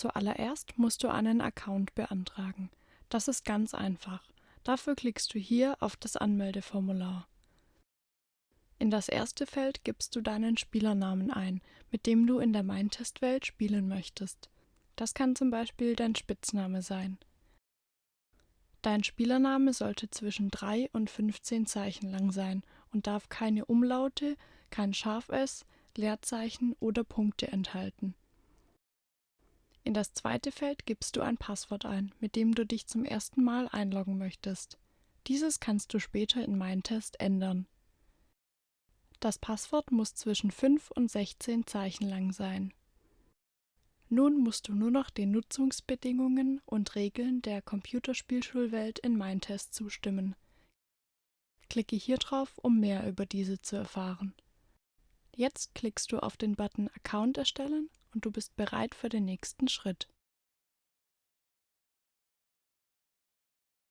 Zuallererst musst du einen Account beantragen. Das ist ganz einfach. Dafür klickst du hier auf das Anmeldeformular. In das erste Feld gibst du deinen Spielernamen ein, mit dem du in der Mindtest-Welt spielen möchtest. Das kann zum Beispiel dein Spitzname sein. Dein Spielername sollte zwischen 3 und 15 Zeichen lang sein und darf keine Umlaute, kein ß, Leerzeichen oder Punkte enthalten. In das zweite Feld gibst du ein Passwort ein, mit dem du dich zum ersten Mal einloggen möchtest. Dieses kannst du später in Mindtest ändern. Das Passwort muss zwischen 5 und 16 Zeichen lang sein. Nun musst du nur noch den Nutzungsbedingungen und Regeln der Computerspielschulwelt in Mindtest zustimmen. Klicke hier drauf, um mehr über diese zu erfahren. Jetzt klickst du auf den Button Account erstellen und du bist bereit für den nächsten Schritt.